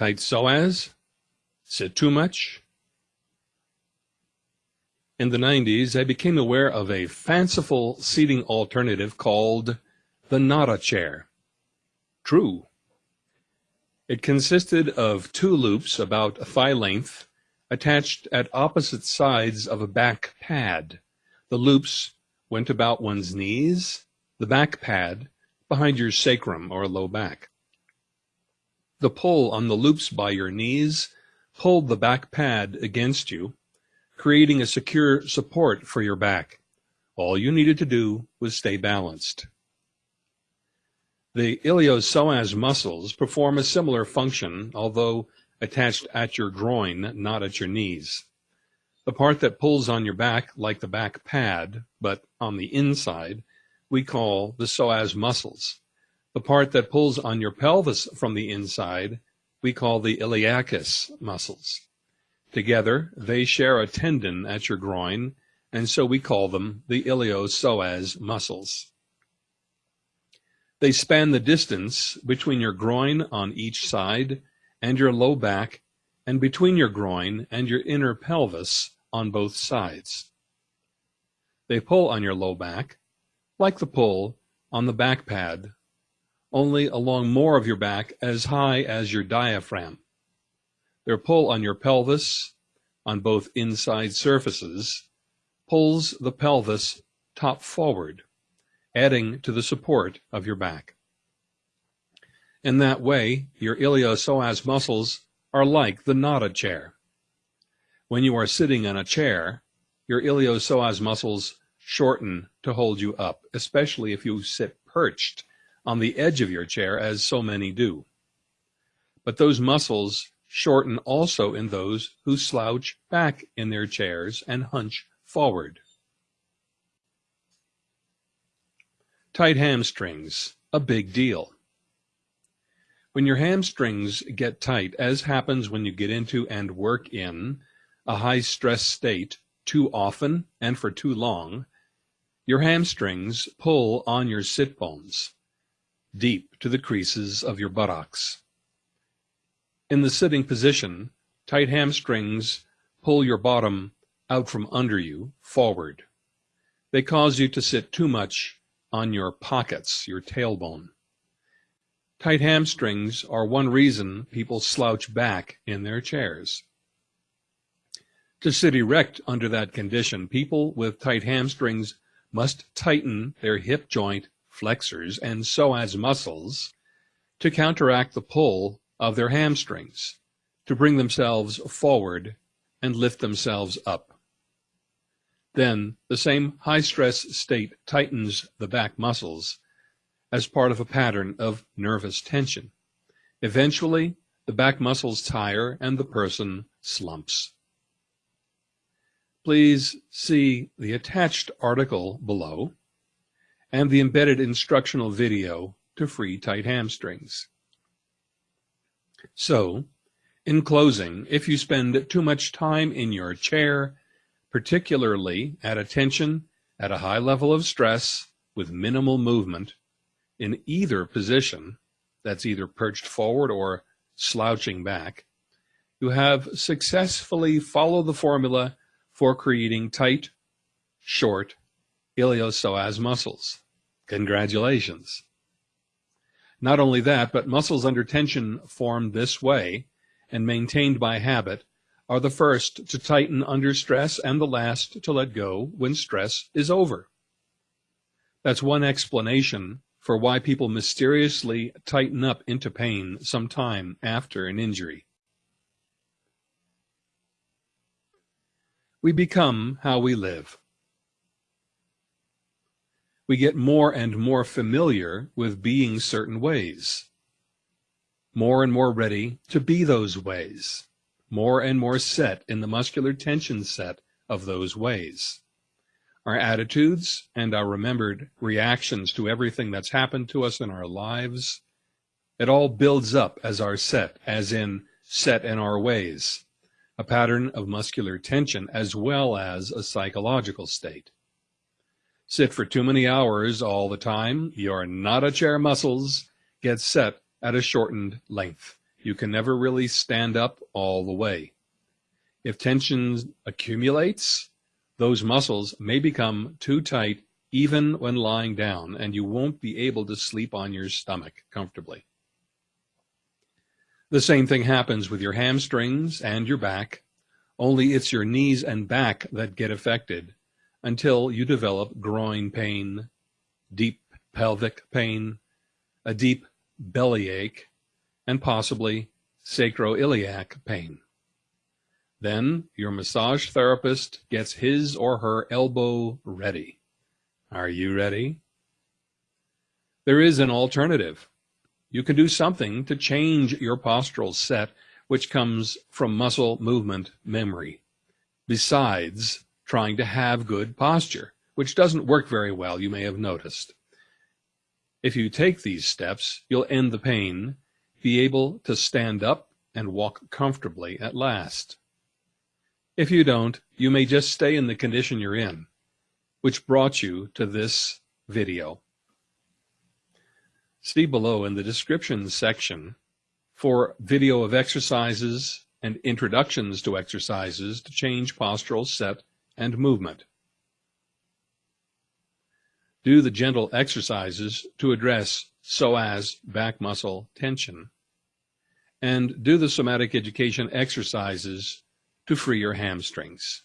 Tight psoas? Sit too much? In the 90s, I became aware of a fanciful seating alternative called the Nada chair. True. It consisted of two loops about a thigh length attached at opposite sides of a back pad. The loops went about one's knees, the back pad behind your sacrum or low back. The pull on the loops by your knees pulled the back pad against you creating a secure support for your back. All you needed to do was stay balanced. The iliopsoas muscles perform a similar function, although attached at your groin, not at your knees. The part that pulls on your back like the back pad, but on the inside, we call the psoas muscles. The part that pulls on your pelvis from the inside, we call the iliacus muscles. Together, they share a tendon at your groin, and so we call them the iliopsoas muscles. They span the distance between your groin on each side and your low back, and between your groin and your inner pelvis on both sides. They pull on your low back, like the pull on the back pad, only along more of your back as high as your diaphragm. Their pull on your pelvis, on both inside surfaces, pulls the pelvis top forward, adding to the support of your back. In that way, your iliopsoas muscles are like the Nada chair. When you are sitting in a chair, your iliopsoas muscles shorten to hold you up, especially if you sit perched on the edge of your chair, as so many do. But those muscles shorten also in those who slouch back in their chairs and hunch forward. Tight hamstrings, a big deal. When your hamstrings get tight, as happens when you get into and work in a high stress state too often and for too long, your hamstrings pull on your sit bones, deep to the creases of your buttocks. In the sitting position, tight hamstrings pull your bottom out from under you, forward. They cause you to sit too much on your pockets, your tailbone. Tight hamstrings are one reason people slouch back in their chairs. To sit erect under that condition, people with tight hamstrings must tighten their hip joint flexors and psoas muscles to counteract the pull of their hamstrings to bring themselves forward and lift themselves up. Then the same high stress state tightens the back muscles as part of a pattern of nervous tension. Eventually, the back muscles tire and the person slumps. Please see the attached article below and the embedded instructional video to free tight hamstrings. So, in closing, if you spend too much time in your chair, particularly at attention at a high level of stress with minimal movement in either position, that's either perched forward or slouching back, you have successfully followed the formula for creating tight, short iliopsoas muscles. Congratulations. Not only that, but muscles under tension formed this way and maintained by habit are the first to tighten under stress and the last to let go when stress is over. That's one explanation for why people mysteriously tighten up into pain some time after an injury. We become how we live we get more and more familiar with being certain ways, more and more ready to be those ways, more and more set in the muscular tension set of those ways. Our attitudes and our remembered reactions to everything that's happened to us in our lives, it all builds up as our set, as in set in our ways, a pattern of muscular tension as well as a psychological state sit for too many hours all the time, your Nada chair muscles get set at a shortened length. you can never really stand up all the way. If tension accumulates, those muscles may become too tight even when lying down, and you won't be able to sleep on your stomach comfortably. The same thing happens with your hamstrings and your back, only it's your knees and back that get affected until you develop groin pain, deep pelvic pain, a deep bellyache, and possibly sacroiliac pain. Then your massage therapist gets his or her elbow ready. Are you ready? There is an alternative. You can do something to change your postural set, which comes from muscle movement memory, besides trying to have good posture, which doesn't work very well, you may have noticed. If you take these steps, you'll end the pain, be able to stand up and walk comfortably at last. If you don't, you may just stay in the condition you're in which brought you to this video. See below in the description section for video of exercises and introductions to exercises to change postural set and movement. Do the gentle exercises to address psoas back muscle tension. And do the somatic education exercises to free your hamstrings.